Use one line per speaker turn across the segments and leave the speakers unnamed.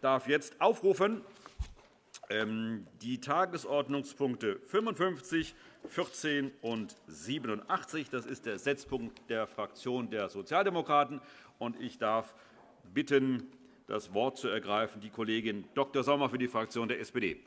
darf jetzt aufrufen ähm, die Tagesordnungspunkte 55, 14 und 87. Das ist der Setzpunkt der Fraktion der Sozialdemokraten. Ich darf bitten, das Wort zu ergreifen die Kollegin Dr. Sommer für die Fraktion der SPD.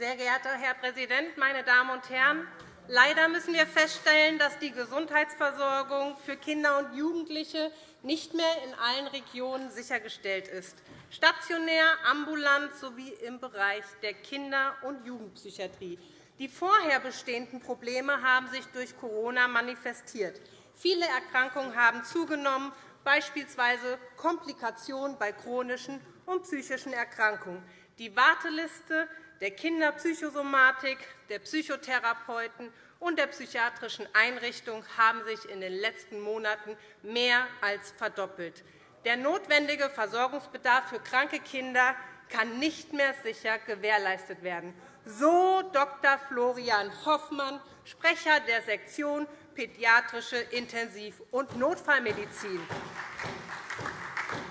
Sehr geehrter Herr Präsident, meine Damen und Herren! Leider müssen wir feststellen, dass die Gesundheitsversorgung für Kinder und Jugendliche nicht mehr in allen Regionen sichergestellt ist, stationär, ambulant sowie im Bereich der Kinder- und Jugendpsychiatrie. Die vorher bestehenden Probleme haben sich durch Corona manifestiert. Viele Erkrankungen haben zugenommen, beispielsweise Komplikationen bei chronischen und psychischen Erkrankungen. Die Warteliste der Kinderpsychosomatik, der Psychotherapeuten und der psychiatrischen Einrichtungen haben sich in den letzten Monaten mehr als verdoppelt. Der notwendige Versorgungsbedarf für kranke Kinder kann nicht mehr sicher gewährleistet werden. So Dr. Florian Hoffmann, Sprecher der Sektion Pädiatrische Intensiv- und Notfallmedizin.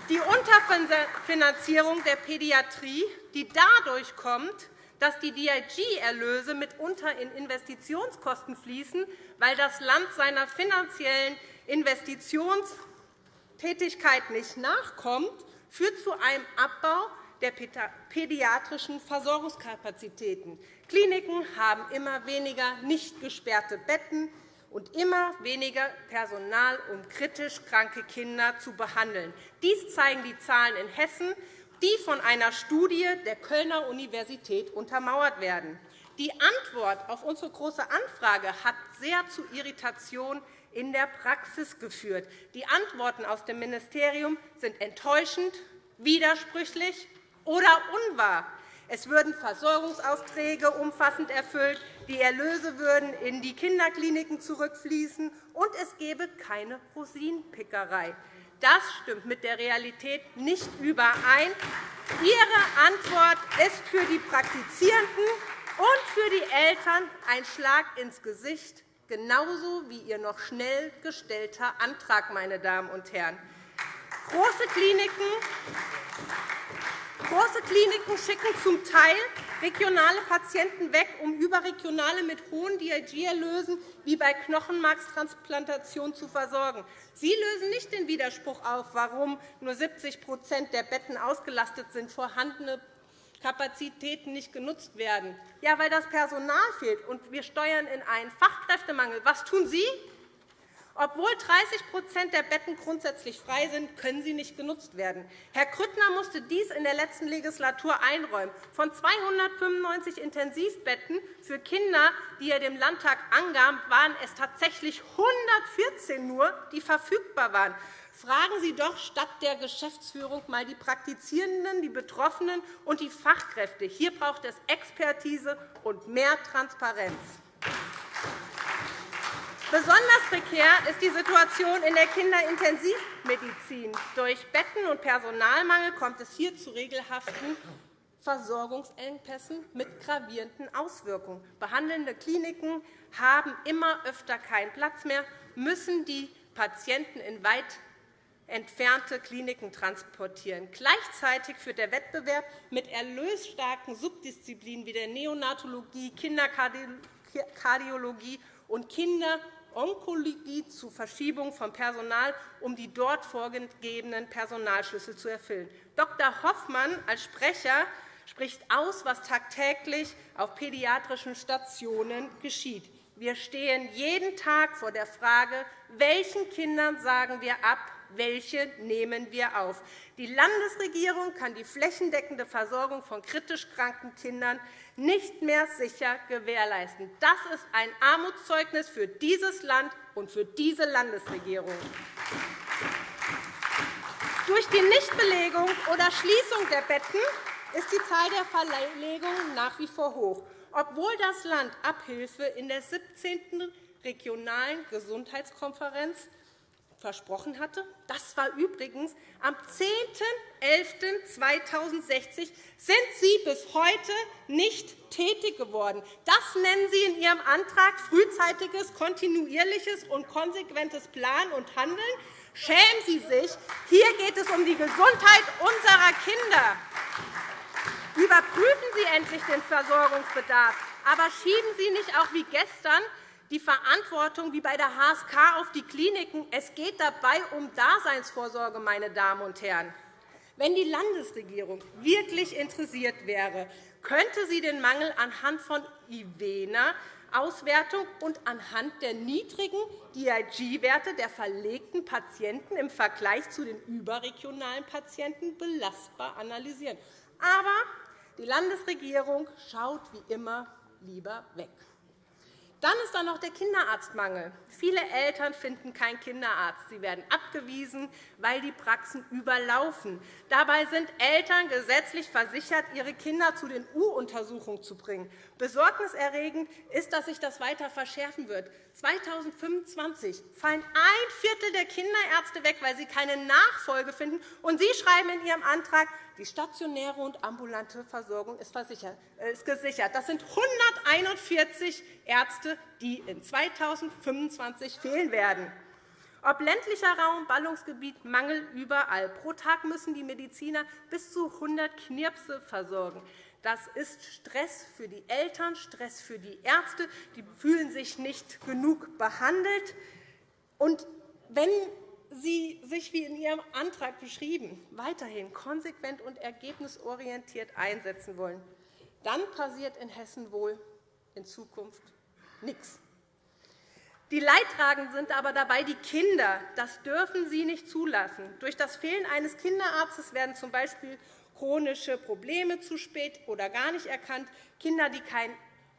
Die Unterfinanzierung der Pädiatrie, die dadurch kommt, dass die DIG-Erlöse mitunter in Investitionskosten fließen, weil das Land seiner finanziellen Investitionstätigkeit nicht nachkommt, führt zu einem Abbau der pädiatrischen Versorgungskapazitäten. Kliniken haben immer weniger nicht gesperrte Betten und immer weniger Personal, um kritisch kranke Kinder zu behandeln. Dies zeigen die Zahlen in Hessen die von einer Studie der Kölner Universität untermauert werden. Die Antwort auf unsere Große Anfrage hat sehr zu Irritation in der Praxis geführt. Die Antworten aus dem Ministerium sind enttäuschend, widersprüchlich oder unwahr. Es würden Versorgungsaufträge umfassend erfüllt, die Erlöse würden in die Kinderkliniken zurückfließen, und es gäbe keine Rosinenpickerei. Das stimmt mit der Realität nicht überein. Ihre Antwort ist für die Praktizierenden und für die Eltern ein Schlag ins Gesicht, genauso wie Ihr noch schnell gestellter Antrag. Meine Damen und Herren. Große Kliniken Große Kliniken schicken zum Teil regionale Patienten weg, um überregionale mit hohen DRG-Erlösen wie bei Knochenmarkstransplantation zu versorgen. Sie lösen nicht den Widerspruch auf, warum nur 70% der Betten ausgelastet sind, vorhandene Kapazitäten nicht genutzt werden. Ja, weil das Personal fehlt, und wir steuern in einen Fachkräftemangel. Was tun Sie? Obwohl 30% der Betten grundsätzlich frei sind, können sie nicht genutzt werden. Herr Grüttner musste dies in der letzten Legislatur einräumen. Von 295 Intensivbetten für Kinder, die er dem Landtag angab, waren es tatsächlich 114 nur, die verfügbar waren. Fragen Sie doch statt der Geschäftsführung einmal die Praktizierenden, die Betroffenen und die Fachkräfte. Hier braucht es Expertise und mehr Transparenz. Besonders prekär ist die Situation in der Kinderintensivmedizin. Durch Betten- und Personalmangel kommt es hier zu regelhaften Versorgungsengpässen mit gravierenden Auswirkungen. Behandelnde Kliniken haben immer öfter keinen Platz mehr, müssen die Patienten in weit entfernte Kliniken transportieren. Gleichzeitig führt der Wettbewerb mit erlösstarken Subdisziplinen wie der Neonatologie, Kinderkardiologie und Kinder- Onkologie zu Verschiebung von Personal, um die dort vorgegebenen Personalschlüssel zu erfüllen. Dr. Hoffmann als Sprecher spricht aus, was tagtäglich auf pädiatrischen Stationen geschieht. Wir stehen jeden Tag vor der Frage, welchen Kindern sagen wir ab, welche nehmen wir auf. Die Landesregierung kann die flächendeckende Versorgung von kritisch kranken Kindern nicht mehr sicher gewährleisten. Das ist ein Armutszeugnis für dieses Land und für diese Landesregierung. Durch die Nichtbelegung oder Schließung der Betten ist die Zahl der Verlegungen nach wie vor hoch, obwohl das Land Abhilfe in der 17. Regionalen Gesundheitskonferenz versprochen hatte. Das war übrigens am 10.11.2060 sind Sie bis heute nicht tätig geworden. Das nennen Sie in Ihrem Antrag frühzeitiges, kontinuierliches und konsequentes Planen und Handeln. Schämen Sie sich. Hier geht es um die Gesundheit unserer Kinder. Überprüfen Sie endlich den Versorgungsbedarf, aber schieben Sie nicht auch wie gestern die Verantwortung wie bei der HSK auf die Kliniken. Es geht dabei um Daseinsvorsorge, meine Damen und Herren. Wenn die Landesregierung wirklich interessiert wäre, könnte sie den Mangel anhand von IVENA Auswertung und anhand der niedrigen DIG-Werte der verlegten Patienten im Vergleich zu den überregionalen Patienten belastbar analysieren. Aber die Landesregierung schaut wie immer lieber weg. Dann ist da noch der Kinderarztmangel. Viele Eltern finden keinen Kinderarzt. Sie werden abgewiesen, weil die Praxen überlaufen. Dabei sind Eltern gesetzlich versichert, ihre Kinder zu den U-Untersuchungen zu bringen. Besorgniserregend ist, dass sich das weiter verschärfen wird. 2025 fallen ein Viertel der Kinderärzte weg, weil sie keine Nachfolge finden. Und Sie schreiben in Ihrem Antrag, die stationäre und ambulante Versorgung ist, gesichert. Das sind 141 Ärzte, die in 2025 fehlen werden. Ob ländlicher Raum, Ballungsgebiet, Mangel überall. Pro Tag müssen die Mediziner bis zu 100 Knirpse versorgen. Das ist Stress für die Eltern, Stress für die Ärzte. Die fühlen sich nicht genug behandelt. Und wenn Sie sich, wie in Ihrem Antrag beschrieben, weiterhin konsequent und ergebnisorientiert einsetzen wollen, dann passiert in Hessen wohl in Zukunft nichts. Die Leidtragenden sind aber dabei die Kinder. Das dürfen Sie nicht zulassen. Durch das Fehlen eines Kinderarztes werden z. B. chronische Probleme zu spät oder gar nicht erkannt. Kinder, die keinen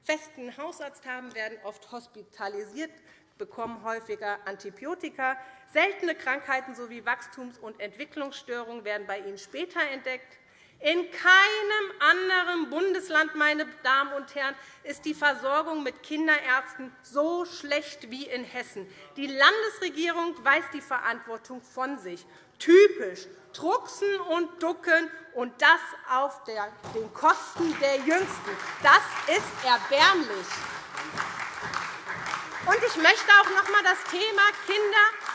festen Hausarzt haben, werden oft hospitalisiert, bekommen häufiger Antibiotika. Seltene Krankheiten sowie Wachstums- und Entwicklungsstörungen werden bei ihnen später entdeckt. In keinem anderen Bundesland meine Damen und Herren, ist die Versorgung mit Kinderärzten so schlecht wie in Hessen. Die Landesregierung weist die Verantwortung von sich. Typisch Drucksen und Ducken, und das auf den Kosten der Jüngsten. Das ist erbärmlich. Ich möchte auch noch einmal das Thema Kinder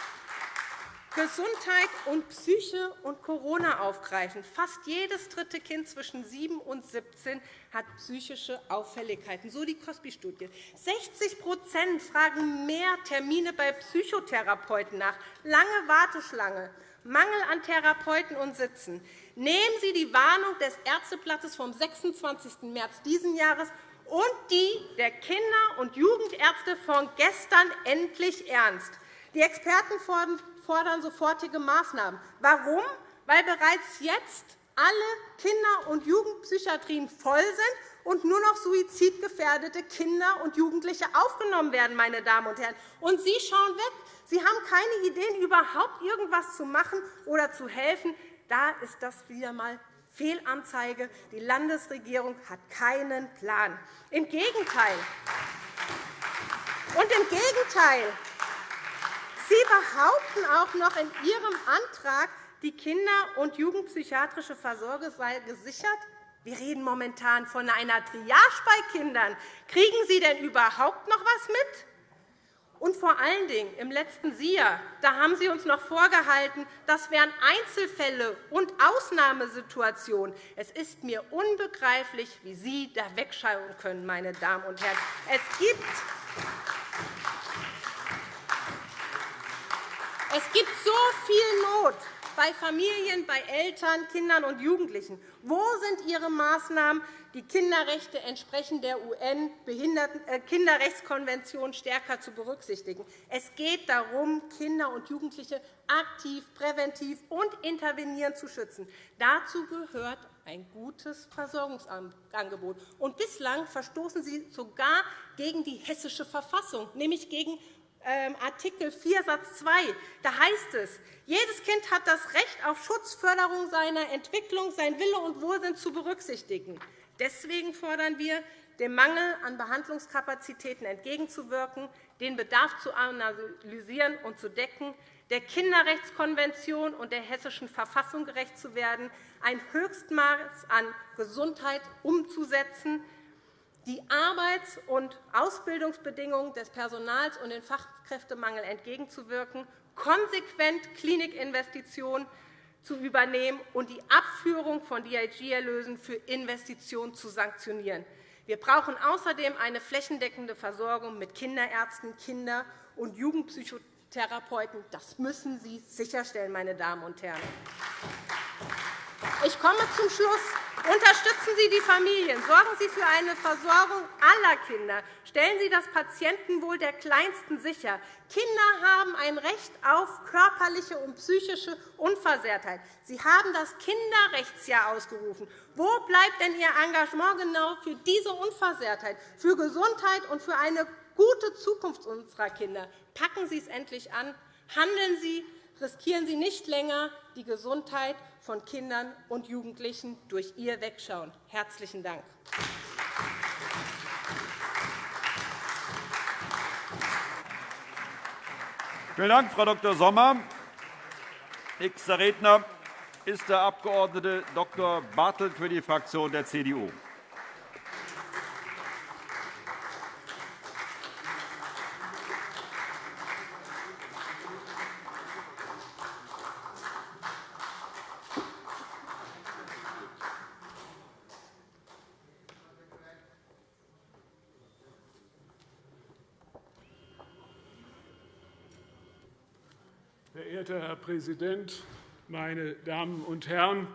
Gesundheit und Psyche und Corona aufgreifen. Fast jedes dritte Kind zwischen 7 und 17 hat psychische Auffälligkeiten, so die COSPI-Studie. 60% fragen mehr Termine bei Psychotherapeuten nach, lange Warteschlange, Mangel an Therapeuten und Sitzen. Nehmen Sie die Warnung des Ärzteblattes vom 26. März dieses Jahres und die der Kinder- und Jugendärzte von gestern endlich ernst. Die Experten fordern sofortige Maßnahmen. Warum? Weil bereits jetzt alle Kinder- und Jugendpsychiatrien voll sind und nur noch suizidgefährdete Kinder und Jugendliche aufgenommen werden. Meine Damen und Herren. Und Sie schauen weg. Sie haben keine Ideen, überhaupt irgendwas zu machen oder zu helfen. Da ist das wieder einmal Fehlanzeige. Die Landesregierung hat keinen Plan. Im Gegenteil. Und im Gegenteil. Sie behaupten auch noch in Ihrem Antrag, die kinder- und jugendpsychiatrische Versorgung sei gesichert. Wir reden momentan von einer Triage bei Kindern. Kriegen Sie denn überhaupt noch etwas mit? Und vor allen Dingen im letzten SIA da haben Sie uns noch vorgehalten, das wären Einzelfälle und Ausnahmesituationen. Es ist mir unbegreiflich, wie Sie da wegschauen können, meine Damen und Herren. Es gibt Es gibt so viel Not bei Familien, bei Eltern, Kindern und Jugendlichen. Wo sind Ihre Maßnahmen, die Kinderrechte entsprechend der UN-Kinderrechtskonvention äh, stärker zu berücksichtigen? Es geht darum, Kinder und Jugendliche aktiv, präventiv und intervenierend zu schützen. Dazu gehört ein gutes Versorgungsangebot. Und bislang verstoßen Sie sogar gegen die hessische Verfassung, nämlich gegen Artikel 4 Satz 2. Da heißt es, jedes Kind hat das Recht auf Schutz, Förderung seiner Entwicklung, sein Wille und Wohlsinn zu berücksichtigen. Deswegen fordern wir, dem Mangel an Behandlungskapazitäten entgegenzuwirken, den Bedarf zu analysieren und zu decken, der Kinderrechtskonvention und der Hessischen Verfassung gerecht zu werden, ein Höchstmaß an Gesundheit umzusetzen, die Arbeits- und Ausbildungsbedingungen des Personals und den Fachkräftemangel entgegenzuwirken, konsequent Klinikinvestitionen zu übernehmen und die Abführung von DIG-Erlösen für Investitionen zu sanktionieren. Wir brauchen außerdem eine flächendeckende Versorgung mit Kinderärzten, Kinder- und Jugendpsychotherapeuten. Das müssen Sie sicherstellen, meine Damen und Herren. Ich komme zum Schluss. Unterstützen Sie die Familien. Sorgen Sie für eine Versorgung aller Kinder. Stellen Sie das Patientenwohl der Kleinsten sicher. Kinder haben ein Recht auf körperliche und psychische Unversehrtheit. Sie haben das Kinderrechtsjahr ausgerufen. Wo bleibt denn Ihr Engagement genau für diese Unversehrtheit, für Gesundheit und für eine gute Zukunft unserer Kinder? Packen Sie es endlich an. Handeln Sie. Riskieren Sie nicht länger die Gesundheit von Kindern und Jugendlichen durch Ihr Wegschauen. – Herzlichen Dank.
Vielen Dank, Frau Dr. Sommer. Nächster Redner ist der Abg. Dr. Bartelt für die Fraktion der CDU.
Verehrter Herr Präsident, meine Damen und Herren!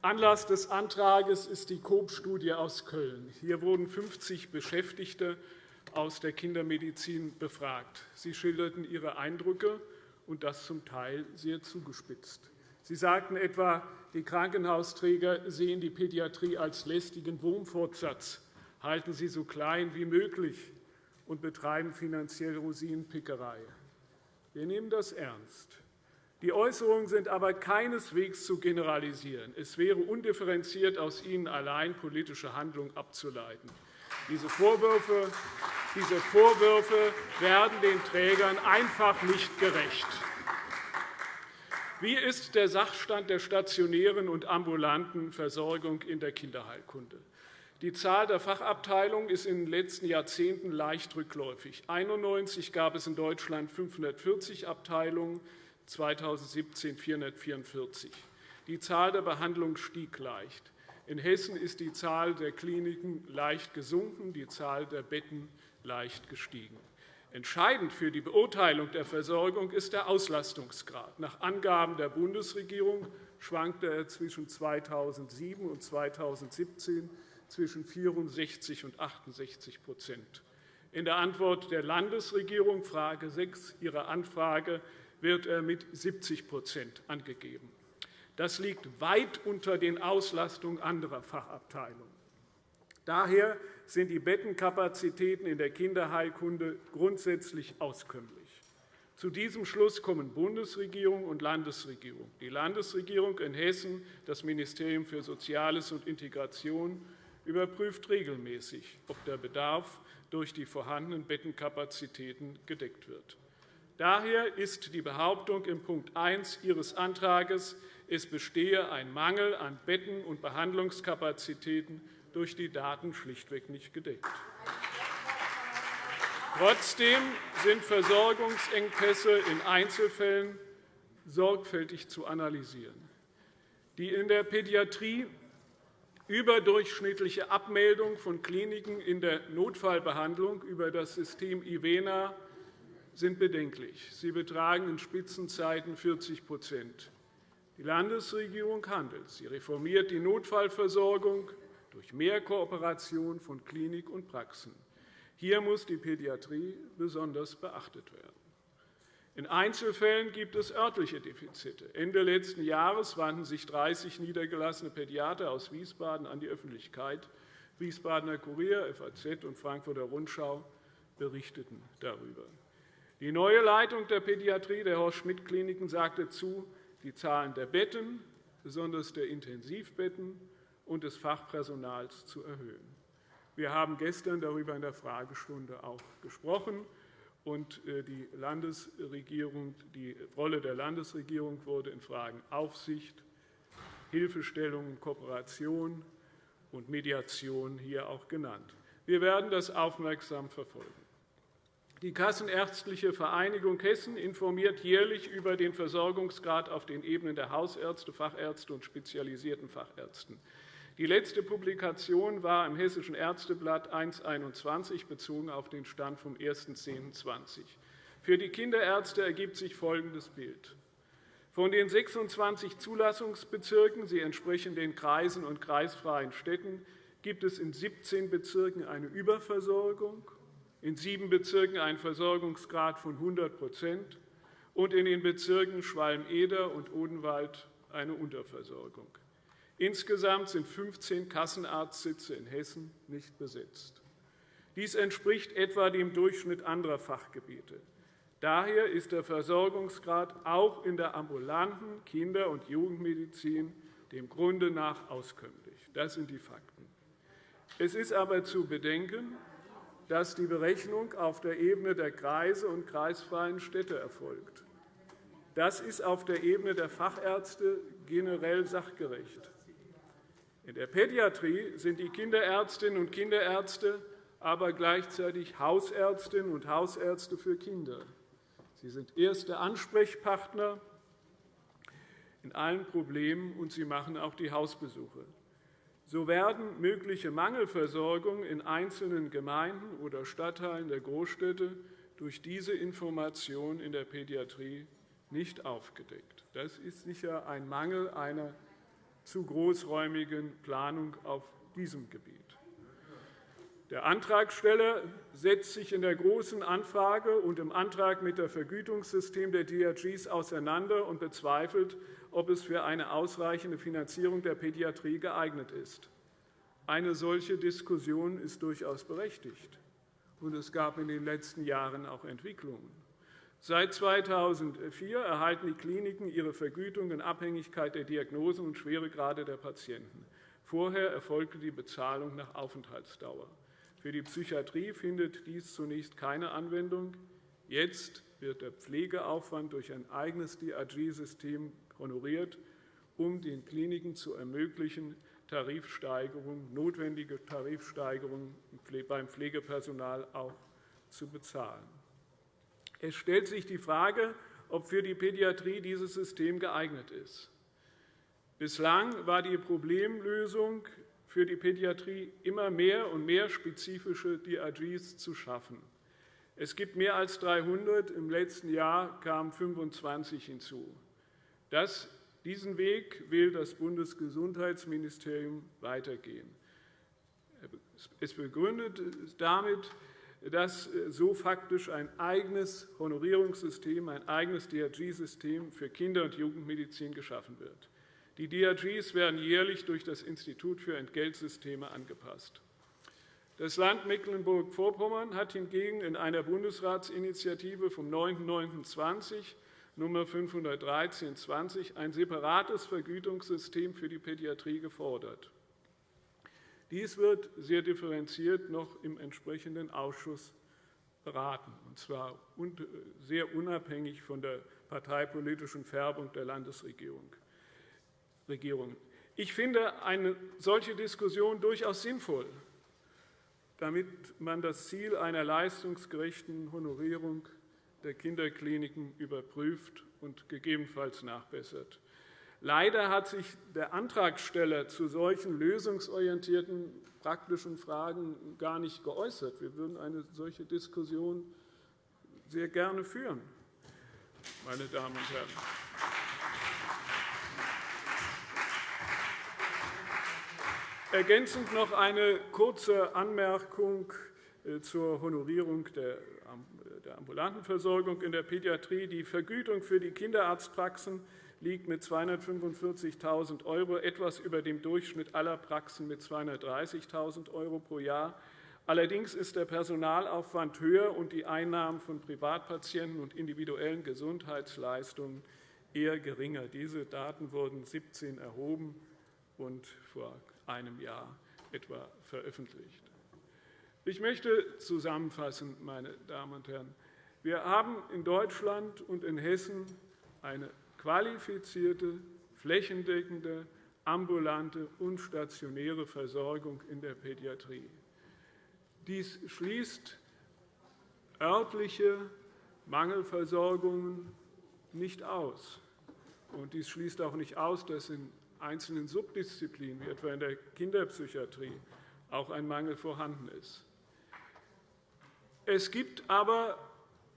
Anlass des Antrags ist die COOP-Studie aus Köln. Hier wurden 50 Beschäftigte aus der Kindermedizin befragt. Sie schilderten ihre Eindrücke, und das zum Teil sehr zugespitzt. Sie sagten etwa, die Krankenhausträger sehen die Pädiatrie als lästigen Wurmfortsatz, halten sie so klein wie möglich und betreiben finanziell Rosinenpickerei. Wir nehmen das ernst. Die Äußerungen sind aber keineswegs zu generalisieren. Es wäre undifferenziert, aus ihnen allein politische Handlung abzuleiten. Diese Vorwürfe, diese Vorwürfe werden den Trägern einfach nicht gerecht. Wie ist der Sachstand der stationären und ambulanten Versorgung in der Kinderheilkunde? Die Zahl der Fachabteilungen ist in den letzten Jahrzehnten leicht rückläufig. 1991 gab es in Deutschland 540 Abteilungen, 2017 444. Die Zahl der Behandlungen stieg leicht. In Hessen ist die Zahl der Kliniken leicht gesunken, die Zahl der Betten leicht gestiegen. Entscheidend für die Beurteilung der Versorgung ist der Auslastungsgrad. Nach Angaben der Bundesregierung schwankte er zwischen 2007 und 2017 zwischen 64 und 68% In der Antwort der Landesregierung, Frage 6 Ihrer Anfrage, wird er mit 70% angegeben. Das liegt weit unter den Auslastungen anderer Fachabteilungen. Daher sind die Bettenkapazitäten in der Kinderheilkunde grundsätzlich auskömmlich. Zu diesem Schluss kommen Bundesregierung und Landesregierung. Die Landesregierung in Hessen, das Ministerium für Soziales und Integration, überprüft regelmäßig, ob der Bedarf durch die vorhandenen Bettenkapazitäten gedeckt wird. Daher ist die Behauptung in Punkt 1 Ihres Antrags, es bestehe ein Mangel an Betten und Behandlungskapazitäten, durch die Daten schlichtweg nicht gedeckt. Trotzdem sind Versorgungsengpässe in Einzelfällen sorgfältig zu analysieren. Die in der Pädiatrie überdurchschnittliche Abmeldung von Kliniken in der Notfallbehandlung über das System IVENA sind bedenklich. Sie betragen in Spitzenzeiten 40% Die Landesregierung handelt. Sie reformiert die Notfallversorgung durch mehr Kooperation von Klinik und Praxen. Hier muss die Pädiatrie besonders beachtet werden. In Einzelfällen gibt es örtliche Defizite. Ende letzten Jahres wandten sich 30 niedergelassene Pädiater aus Wiesbaden an die Öffentlichkeit. Wiesbadener Kurier, FAZ und Frankfurter Rundschau berichteten darüber. Die neue Leitung der Pädiatrie der Horst-Schmidt-Kliniken sagte zu, die Zahlen der Betten, besonders der Intensivbetten und des Fachpersonals zu erhöhen. Wir haben gestern darüber in der Fragestunde auch gesprochen. und äh, die, Landesregierung, die Rolle der Landesregierung wurde in Fragen Aufsicht, Hilfestellung, Kooperation und Mediation hier auch genannt. Wir werden das aufmerksam verfolgen. Die Kassenärztliche Vereinigung Hessen informiert jährlich über den Versorgungsgrad auf den Ebenen der Hausärzte, Fachärzte und spezialisierten Fachärzten. Die letzte Publikation war im Hessischen Ärzteblatt 1.21 bezogen auf den Stand vom 1.10.20. Für die Kinderärzte ergibt sich folgendes Bild. Von den 26 Zulassungsbezirken, sie entsprechen den Kreisen und kreisfreien Städten, gibt es in 17 Bezirken eine Überversorgung in sieben Bezirken einen Versorgungsgrad von 100% und in den Bezirken Schwalm-Eder und Odenwald eine Unterversorgung. Insgesamt sind 15 Kassenarztsitze in Hessen nicht besetzt. Dies entspricht etwa dem Durchschnitt anderer Fachgebiete. Daher ist der Versorgungsgrad auch in der ambulanten Kinder- und Jugendmedizin dem Grunde nach auskömmlich. Das sind die Fakten. Es ist aber zu bedenken, dass die Berechnung auf der Ebene der Kreise und kreisfreien Städte erfolgt. Das ist auf der Ebene der Fachärzte generell sachgerecht. In der Pädiatrie sind die Kinderärztinnen und Kinderärzte aber gleichzeitig Hausärztinnen und Hausärzte für Kinder. Sie sind erste Ansprechpartner in allen Problemen, und sie machen auch die Hausbesuche. So werden mögliche Mangelversorgungen in einzelnen Gemeinden oder Stadtteilen der Großstädte durch diese Information in der Pädiatrie nicht aufgedeckt. Das ist sicher ein Mangel einer zu großräumigen Planung auf diesem Gebiet. Der Antragsteller setzt sich in der Großen Anfrage und im Antrag mit dem Vergütungssystem der DRGs auseinander und bezweifelt, ob es für eine ausreichende Finanzierung der Pädiatrie geeignet ist. Eine solche Diskussion ist durchaus berechtigt, und es gab in den letzten Jahren auch Entwicklungen. Seit 2004 erhalten die Kliniken ihre Vergütung in Abhängigkeit der Diagnosen und Schweregrade der Patienten. Vorher erfolgte die Bezahlung nach Aufenthaltsdauer. Für die Psychiatrie findet dies zunächst keine Anwendung. Jetzt wird der Pflegeaufwand durch ein eigenes DRG-System honoriert, um den Kliniken zu ermöglichen, Tarifsteigerungen, notwendige Tarifsteigerungen beim Pflegepersonal auch zu bezahlen. Es stellt sich die Frage, ob für die Pädiatrie dieses System geeignet ist. Bislang war die Problemlösung für die Pädiatrie immer mehr und mehr spezifische DRGs zu schaffen. Es gibt mehr als 300, im letzten Jahr kamen 25 hinzu. Das, diesen Weg will das Bundesgesundheitsministerium weitergehen. Es begründet damit, dass so faktisch ein eigenes Honorierungssystem, ein eigenes DRG-System für Kinder- und Jugendmedizin geschaffen wird. Die DRGs werden jährlich durch das Institut für Entgeltsysteme angepasst. Das Land Mecklenburg-Vorpommern hat hingegen in einer Bundesratsinitiative vom 9.09.20 Nummer 513-20 ein separates Vergütungssystem für die Pädiatrie gefordert. Dies wird sehr differenziert noch im entsprechenden Ausschuss beraten, und zwar sehr unabhängig von der parteipolitischen Färbung der Landesregierung. Ich finde eine solche Diskussion durchaus sinnvoll, damit man das Ziel einer leistungsgerechten Honorierung der Kinderkliniken überprüft und gegebenenfalls nachbessert. Leider hat sich der Antragsteller zu solchen lösungsorientierten praktischen Fragen gar nicht geäußert. Wir würden eine solche Diskussion sehr gerne führen, meine Damen und Herren. Ergänzend noch eine kurze Anmerkung äh, zur Honorierung der der ambulanten Versorgung in der Pädiatrie. Die Vergütung für die Kinderarztpraxen liegt mit 245.000 € etwas über dem Durchschnitt aller Praxen mit 230.000 € pro Jahr. Allerdings ist der Personalaufwand höher und die Einnahmen von Privatpatienten und individuellen Gesundheitsleistungen eher geringer. Diese Daten wurden 17 erhoben und vor einem Jahr etwa veröffentlicht. Ich möchte zusammenfassen, meine Damen und Herren, Wir haben in Deutschland und in Hessen eine qualifizierte, flächendeckende, ambulante und stationäre Versorgung in der Pädiatrie. Dies schließt örtliche Mangelversorgungen nicht aus. Und dies schließt auch nicht aus, dass in einzelnen Subdisziplinen, wie etwa in der Kinderpsychiatrie, auch ein Mangel vorhanden ist. Es gibt aber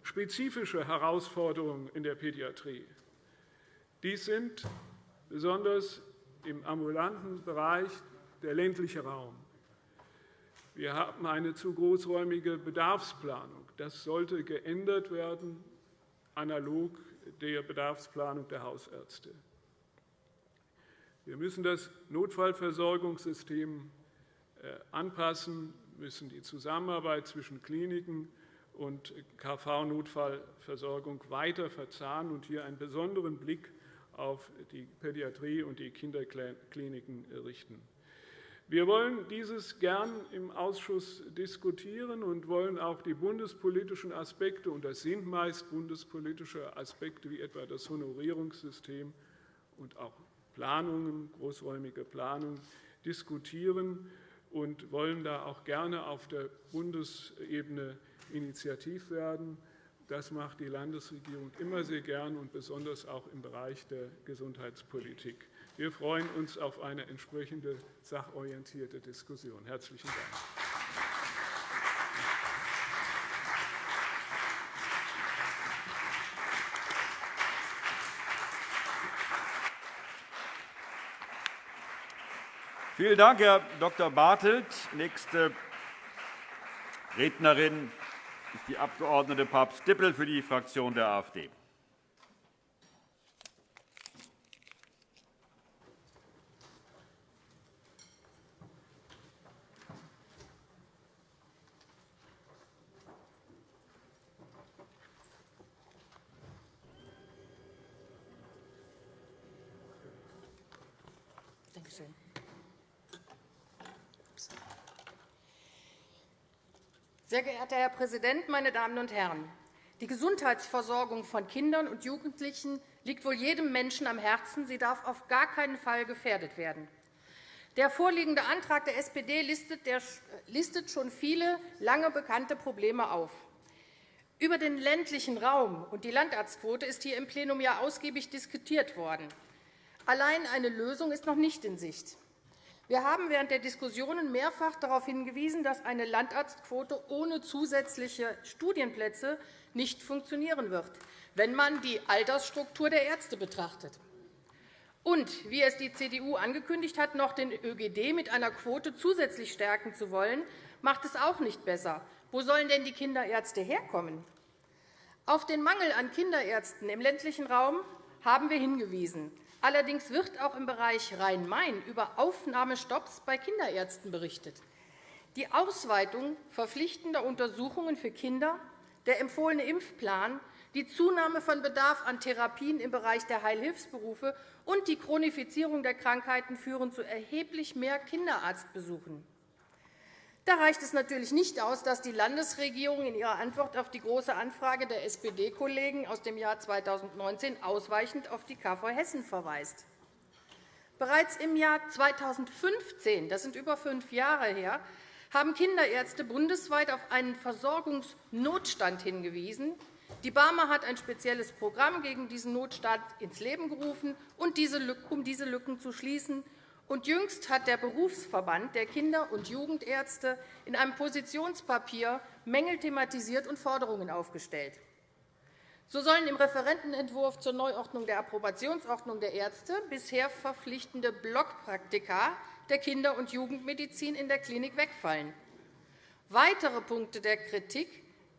spezifische Herausforderungen in der Pädiatrie. Dies sind besonders im ambulanten Bereich der ländliche Raum. Wir haben eine zu großräumige Bedarfsplanung. Das sollte geändert werden, analog der Bedarfsplanung der Hausärzte. Wir müssen das Notfallversorgungssystem äh, anpassen, müssen die Zusammenarbeit zwischen Kliniken und KV-Notfallversorgung weiter verzahnen und hier einen besonderen Blick auf die Pädiatrie und die Kinderkliniken richten. Wir wollen dieses gern im Ausschuss diskutieren und wollen auch die bundespolitischen Aspekte, und das sind meist bundespolitische Aspekte, wie etwa das Honorierungssystem und auch Planungen, großräumige Planungen, diskutieren und wollen da auch gerne auf der Bundesebene initiativ werden. Das macht die Landesregierung immer sehr gern und besonders auch im Bereich der Gesundheitspolitik. Wir freuen uns auf eine entsprechende sachorientierte Diskussion. – Herzlichen Dank.
Vielen Dank, Herr Dr. Bartelt. Nächste Rednerin ist die Abg. Papst-Dippel für die Fraktion der AfD.
Sehr geehrter Herr Präsident, meine Damen und Herren! Die Gesundheitsversorgung von Kindern und Jugendlichen liegt wohl jedem Menschen am Herzen. Sie darf auf gar keinen Fall gefährdet werden. Der vorliegende Antrag der SPD listet schon viele lange bekannte Probleme auf. Über den ländlichen Raum und die Landarztquote ist hier im Plenum ja ausgiebig diskutiert worden. Allein eine Lösung ist noch nicht in Sicht. Wir haben während der Diskussionen mehrfach darauf hingewiesen, dass eine Landarztquote ohne zusätzliche Studienplätze nicht funktionieren wird, wenn man die Altersstruktur der Ärzte betrachtet. Und wie es die CDU angekündigt hat, noch den ÖGD mit einer Quote zusätzlich stärken zu wollen, macht es auch nicht besser. Wo sollen denn die Kinderärzte herkommen? Auf den Mangel an Kinderärzten im ländlichen Raum haben wir hingewiesen. Allerdings wird auch im Bereich Rhein-Main über Aufnahmestopps bei Kinderärzten berichtet. Die Ausweitung verpflichtender Untersuchungen für Kinder, der empfohlene Impfplan, die Zunahme von Bedarf an Therapien im Bereich der Heilhilfsberufe und die Chronifizierung der Krankheiten führen zu erheblich mehr Kinderarztbesuchen. Da reicht es natürlich nicht aus, dass die Landesregierung in ihrer Antwort auf die Große Anfrage der SPD-Kollegen aus dem Jahr 2019 ausweichend auf die KV Hessen verweist. Bereits im Jahr 2015, das sind über fünf Jahre her, haben Kinderärzte bundesweit auf einen Versorgungsnotstand hingewiesen. Die BARMER hat ein spezielles Programm gegen diesen Notstand ins Leben gerufen, um diese Lücken zu schließen und jüngst hat der Berufsverband der Kinder- und Jugendärzte in einem Positionspapier Mängel thematisiert und Forderungen aufgestellt. So sollen im Referentenentwurf zur Neuordnung der Approbationsordnung der Ärzte bisher verpflichtende Blockpraktika der Kinder- und Jugendmedizin in der Klinik wegfallen. Weitere Punkte der Kritik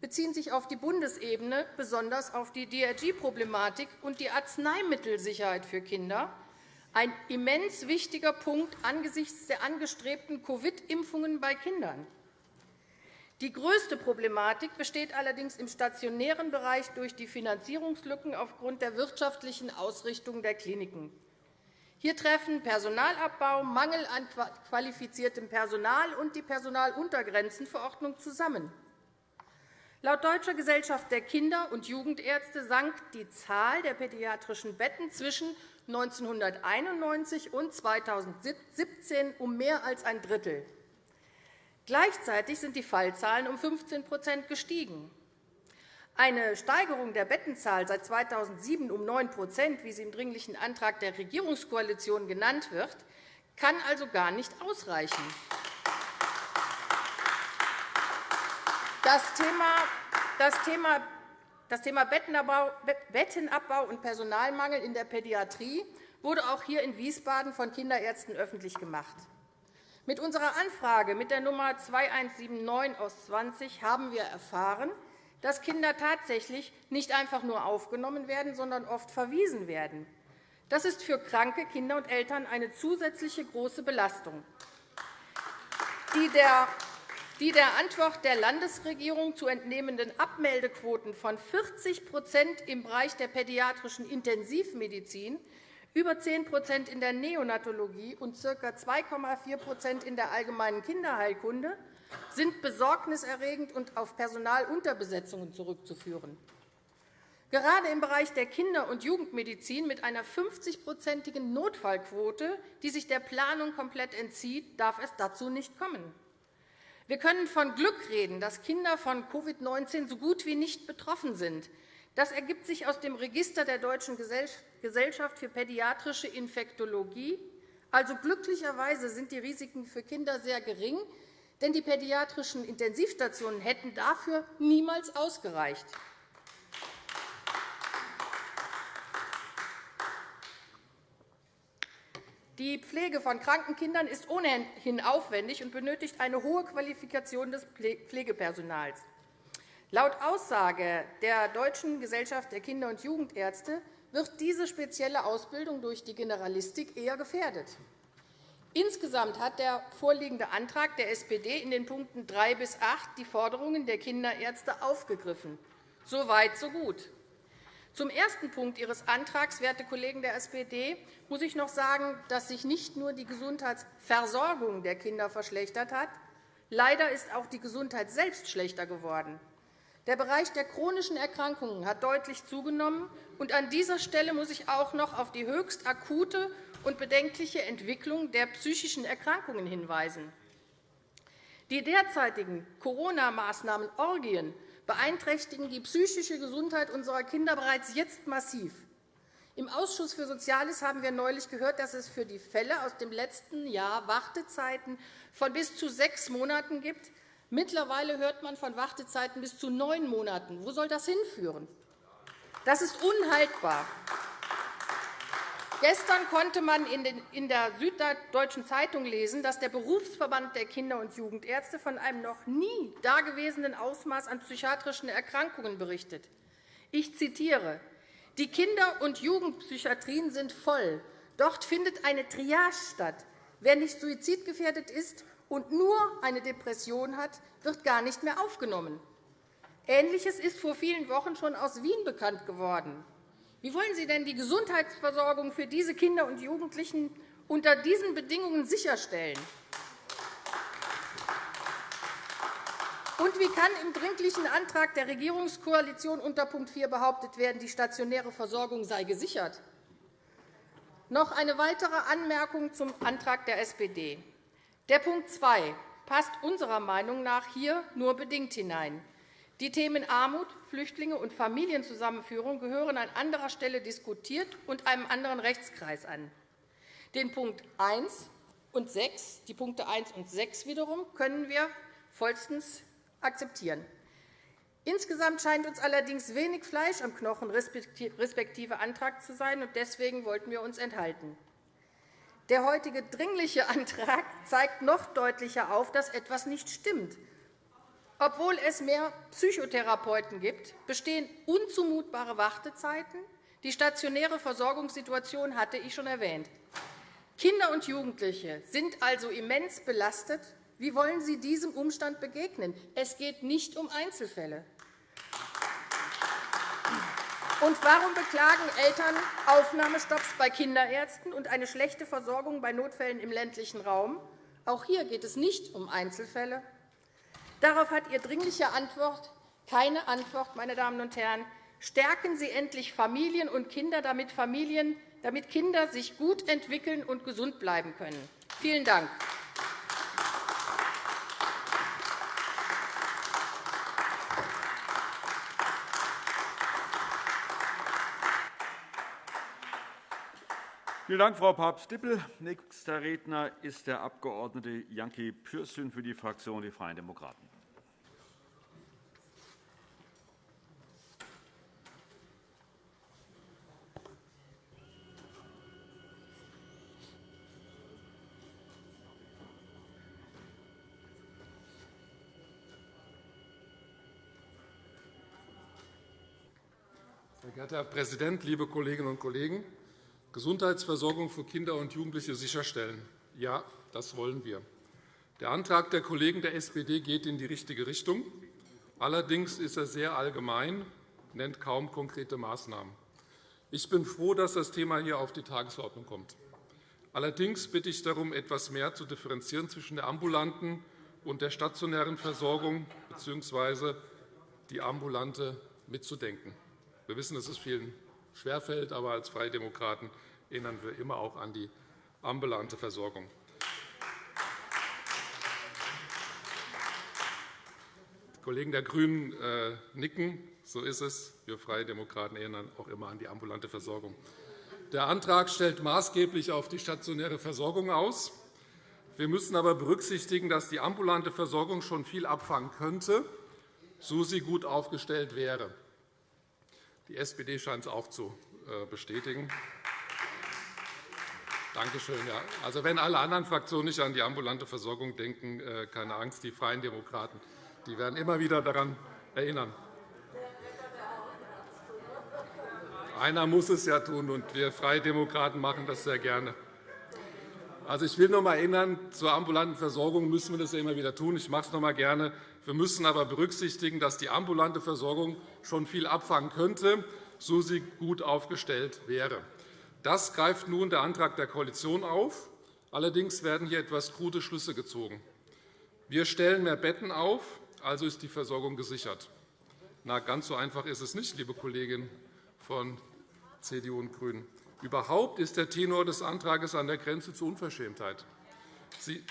beziehen sich auf die Bundesebene, besonders auf die DRG-Problematik und die Arzneimittelsicherheit für Kinder ein immens wichtiger Punkt angesichts der angestrebten Covid-Impfungen bei Kindern. Die größte Problematik besteht allerdings im stationären Bereich durch die Finanzierungslücken aufgrund der wirtschaftlichen Ausrichtung der Kliniken. Hier treffen Personalabbau, Mangel an qualifiziertem Personal und die Personaluntergrenzenverordnung zusammen. Laut Deutscher Gesellschaft der Kinder- und Jugendärzte sank die Zahl der pädiatrischen Betten zwischen 1991 und 2017 um mehr als ein Drittel. Gleichzeitig sind die Fallzahlen um 15% gestiegen. Eine Steigerung der Bettenzahl seit 2007 um 9% wie sie im Dringlichen Antrag der Regierungskoalition genannt wird, kann also gar nicht ausreichen. Das Thema, das Thema, Bettenabbau und Personalmangel in der Pädiatrie wurde auch hier in Wiesbaden von Kinderärzten öffentlich gemacht. Mit unserer Anfrage mit der Nummer 2179 aus 20 haben wir erfahren, dass Kinder tatsächlich nicht einfach nur aufgenommen werden, sondern oft verwiesen werden. Das ist für kranke Kinder und Eltern eine zusätzliche große Belastung. Die der die der Antwort der Landesregierung zu entnehmenden Abmeldequoten von 40% im Bereich der pädiatrischen Intensivmedizin, über 10% in der Neonatologie und ca. 2,4% in der allgemeinen Kinderheilkunde sind besorgniserregend und auf Personalunterbesetzungen zurückzuführen. Gerade im Bereich der Kinder- und Jugendmedizin mit einer 50-prozentigen Notfallquote, die sich der Planung komplett entzieht, darf es dazu nicht kommen. Wir können von Glück reden, dass Kinder von Covid-19 so gut wie nicht betroffen sind. Das ergibt sich aus dem Register der Deutschen Gesellschaft für pädiatrische Infektologie. Also glücklicherweise sind die Risiken für Kinder sehr gering, denn die pädiatrischen Intensivstationen hätten dafür niemals ausgereicht. Die Pflege von kranken Kindern ist ohnehin aufwendig und benötigt eine hohe Qualifikation des Pflegepersonals. Laut Aussage der Deutschen Gesellschaft der Kinder- und Jugendärzte wird diese spezielle Ausbildung durch die Generalistik eher gefährdet. Insgesamt hat der vorliegende Antrag der SPD in den Punkten 3 bis 8 die Forderungen der Kinderärzte aufgegriffen. So weit, so gut. Zum ersten Punkt Ihres Antrags, werte Kollegen der SPD, muss ich noch sagen, dass sich nicht nur die Gesundheitsversorgung der Kinder verschlechtert hat. Leider ist auch die Gesundheit selbst schlechter geworden. Der Bereich der chronischen Erkrankungen hat deutlich zugenommen. Und an dieser Stelle muss ich auch noch auf die höchst akute und bedenkliche Entwicklung der psychischen Erkrankungen hinweisen. Die derzeitigen Corona-Maßnahmen Orgien beeinträchtigen die psychische Gesundheit unserer Kinder bereits jetzt massiv. Im Ausschuss für Soziales haben wir neulich gehört, dass es für die Fälle aus dem letzten Jahr Wartezeiten von bis zu sechs Monaten gibt. Mittlerweile hört man von Wartezeiten bis zu neun Monaten. Wo soll das hinführen? Das ist unhaltbar. Gestern konnte man in der Süddeutschen Zeitung lesen, dass der Berufsverband der Kinder- und Jugendärzte von einem noch nie dagewesenen Ausmaß an psychiatrischen Erkrankungen berichtet. Ich zitiere. Die Kinder- und Jugendpsychiatrien sind voll. Dort findet eine Triage statt. Wer nicht suizidgefährdet ist und nur eine Depression hat, wird gar nicht mehr aufgenommen. Ähnliches ist vor vielen Wochen schon aus Wien bekannt geworden. Wie wollen Sie denn die Gesundheitsversorgung für diese Kinder und Jugendlichen unter diesen Bedingungen sicherstellen? Und wie kann im Dringlichen Antrag der Regierungskoalition unter Punkt 4 behauptet werden, die stationäre Versorgung sei gesichert? Noch eine weitere Anmerkung zum Antrag der SPD. Der Punkt 2 passt unserer Meinung nach hier nur bedingt hinein. Die Themen Armut, Flüchtlinge und Familienzusammenführung gehören an anderer Stelle diskutiert und einem anderen Rechtskreis an. Den Punkt 1 und 6, die Punkte 1 und 6 wiederum, können wir vollstens akzeptieren. Insgesamt scheint uns allerdings wenig Fleisch am Knochen respektive Antrag zu sein, und deswegen wollten wir uns enthalten. Der heutige Dringliche Antrag zeigt noch deutlicher auf, dass etwas nicht stimmt obwohl es mehr Psychotherapeuten gibt, bestehen unzumutbare Wartezeiten. Die stationäre Versorgungssituation hatte ich schon erwähnt. Kinder und Jugendliche sind also immens belastet. Wie wollen Sie diesem Umstand begegnen? Es geht nicht um Einzelfälle. Und warum beklagen Eltern Aufnahmestopps bei Kinderärzten und eine schlechte Versorgung bei Notfällen im ländlichen Raum? Auch hier geht es nicht um Einzelfälle. Darauf hat Ihr Dringliche Antwort Keine Antwort, meine Damen und Herren. Stärken Sie endlich Familien und Kinder, damit, Familien, damit Kinder sich gut entwickeln und gesund bleiben können. Vielen Dank.
Vielen Dank, Frau Papst-Dippel. Nächster Redner ist der Abg. Janki Pürsün für die Fraktion Die Freien Demokraten.
Herr Präsident, liebe Kolleginnen und Kollegen! Gesundheitsversorgung für Kinder und Jugendliche sicherstellen. Ja, das wollen wir. Der Antrag der Kollegen der SPD geht in die richtige Richtung. Allerdings ist er sehr allgemein, nennt kaum konkrete Maßnahmen. Ich bin froh, dass das Thema hier auf die Tagesordnung kommt. Allerdings bitte ich darum, etwas mehr zu differenzieren zwischen der ambulanten und der stationären Versorgung bzw. die ambulante mitzudenken. Wir wissen, dass es vielen schwerfällt, aber als Freie Demokraten erinnern wir immer auch an die ambulante Versorgung. Die Kollegen der GRÜNEN äh, nicken. So ist es. Wir Freie Demokraten erinnern auch immer an die ambulante Versorgung. Der Antrag stellt maßgeblich auf die stationäre Versorgung aus. Wir müssen aber berücksichtigen, dass die ambulante Versorgung schon viel abfangen könnte, so sie gut aufgestellt wäre. Die SPD scheint es auch zu äh, bestätigen. Danke schön. Ja. Also, wenn alle anderen Fraktionen nicht an die ambulante Versorgung denken, äh, keine Angst, die Freien Demokraten die werden immer wieder daran erinnern. Einer muss es ja tun, und wir Freie Demokraten machen das sehr gerne. Also, ich will noch einmal erinnern, zur ambulanten Versorgung müssen wir das ja immer wieder tun. Ich mache es noch einmal gerne. Wir müssen aber berücksichtigen, dass die ambulante Versorgung schon viel abfangen könnte, so sie gut aufgestellt wäre. Das greift nun der Antrag der Koalition auf. Allerdings werden hier etwas krude Schlüsse gezogen. Wir stellen mehr Betten auf, also ist die Versorgung gesichert. Na, ganz so einfach ist es nicht, liebe Kolleginnen von CDU und GRÜNEN. Überhaupt ist der Tenor des Antrags an der Grenze zur Unverschämtheit. Sie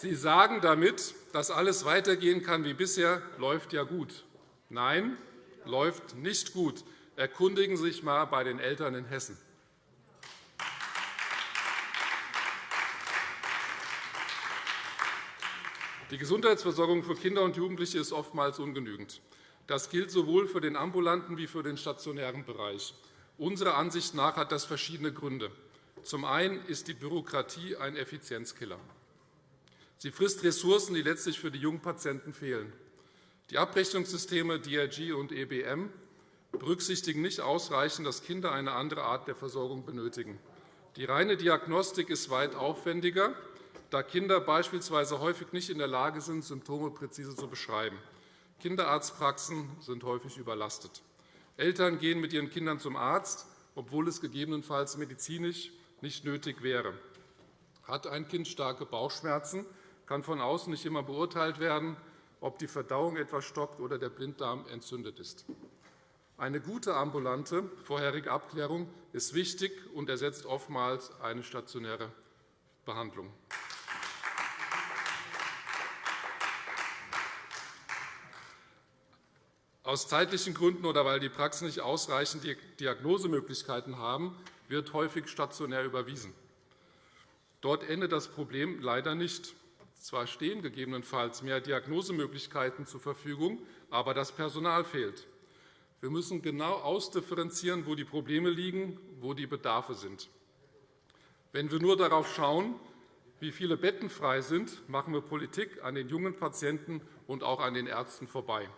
Sie sagen damit, dass alles weitergehen kann wie bisher, läuft ja gut. Nein, läuft nicht gut. Erkundigen Sie sich einmal bei den Eltern in Hessen. Die Gesundheitsversorgung für Kinder und Jugendliche ist oftmals ungenügend. Das gilt sowohl für den ambulanten wie für den stationären Bereich. Unserer Ansicht nach hat das verschiedene Gründe. Zum einen ist die Bürokratie ein Effizienzkiller. Sie frisst Ressourcen, die letztlich für die jungen Patienten fehlen. Die Abrechnungssysteme DRG und EBM berücksichtigen nicht ausreichend, dass Kinder eine andere Art der Versorgung benötigen. Die reine Diagnostik ist weit aufwendiger da Kinder beispielsweise häufig nicht in der Lage sind, Symptome präzise zu beschreiben. Kinderarztpraxen sind häufig überlastet. Eltern gehen mit ihren Kindern zum Arzt, obwohl es gegebenenfalls medizinisch nicht nötig wäre. Hat ein Kind starke Bauchschmerzen, kann von außen nicht immer beurteilt werden, ob die Verdauung etwas stockt oder der Blinddarm entzündet ist. Eine gute ambulante vorherige Abklärung ist wichtig und ersetzt oftmals eine stationäre Behandlung. Aus zeitlichen Gründen oder weil die Praxen nicht ausreichend Diagnosemöglichkeiten haben, wird häufig stationär überwiesen. Dort endet das Problem leider nicht. Zwar stehen gegebenenfalls mehr Diagnosemöglichkeiten zur Verfügung, aber das Personal fehlt. Wir müssen genau ausdifferenzieren, wo die Probleme liegen, wo die Bedarfe sind. Wenn wir nur darauf schauen, wie viele Betten frei sind, machen wir Politik an den jungen Patienten und auch an den Ärzten vorbei.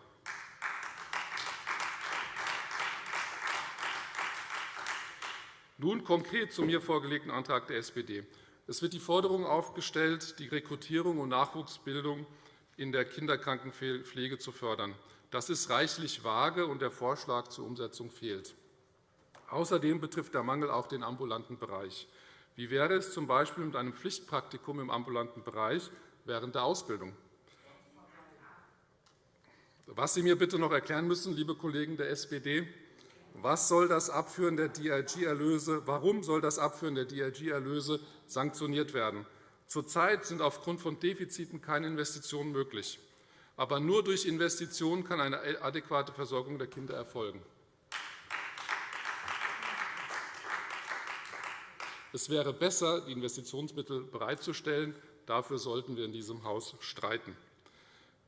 Nun konkret zum mir vorgelegten Antrag der SPD. Es wird die Forderung aufgestellt, die Rekrutierung und Nachwuchsbildung in der Kinderkrankenpflege zu fördern. Das ist reichlich vage, und der Vorschlag zur Umsetzung fehlt. Außerdem betrifft der Mangel auch den ambulanten Bereich. Wie wäre es z. B. mit einem Pflichtpraktikum im ambulanten Bereich während der Ausbildung? Was Sie mir bitte noch erklären müssen, liebe Kollegen der SPD, was soll das Abführen der DRG-Erlöse, warum soll das Abführen der DRG-Erlöse sanktioniert werden? Zurzeit sind aufgrund von Defiziten keine Investitionen möglich. Aber nur durch Investitionen kann eine adäquate Versorgung der Kinder erfolgen. Es wäre besser, die Investitionsmittel bereitzustellen. Dafür sollten wir in diesem Haus streiten.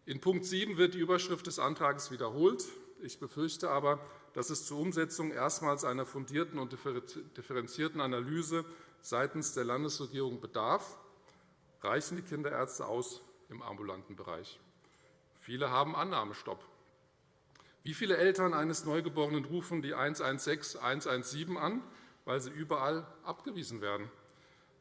In Punkt 7 wird die Überschrift des Antrags wiederholt. Ich befürchte aber, dass es zur Umsetzung erstmals einer fundierten und differenzierten Analyse seitens der Landesregierung bedarf. Reichen die Kinderärzte aus im ambulanten Bereich? Viele haben Annahmestopp. Wie viele Eltern eines Neugeborenen rufen die 116 117 an, weil sie überall abgewiesen werden?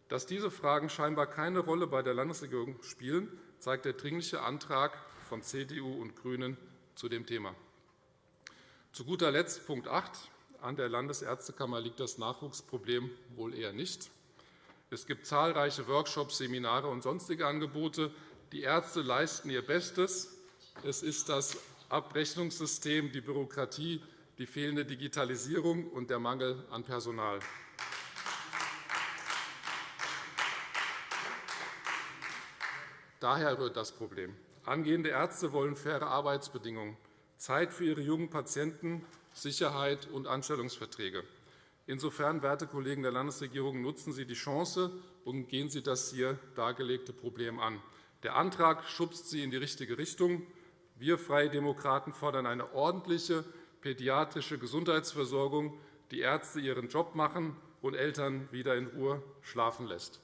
Dass diese Fragen scheinbar keine Rolle bei der Landesregierung spielen, zeigt der Dringliche Antrag von CDU und GRÜNEN zu dem Thema. Zu guter Letzt Punkt 8. An der Landesärztekammer liegt das Nachwuchsproblem wohl eher nicht. Es gibt zahlreiche Workshops, Seminare und sonstige Angebote. Die Ärzte leisten ihr Bestes. Es ist das Abrechnungssystem, die Bürokratie, die fehlende Digitalisierung und der Mangel an Personal. Daher rührt das Problem. Angehende Ärzte wollen faire Arbeitsbedingungen. Zeit für ihre jungen Patienten, Sicherheit und Anstellungsverträge. Insofern, werte Kollegen der Landesregierung, nutzen Sie die Chance und gehen Sie das hier dargelegte Problem an. Der Antrag schubst Sie in die richtige Richtung. Wir Freie Demokraten fordern eine ordentliche pädiatrische Gesundheitsversorgung, die Ärzte ihren Job machen und Eltern wieder in Ruhe schlafen lässt.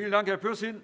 Vielen Dank, Herr Pürsün.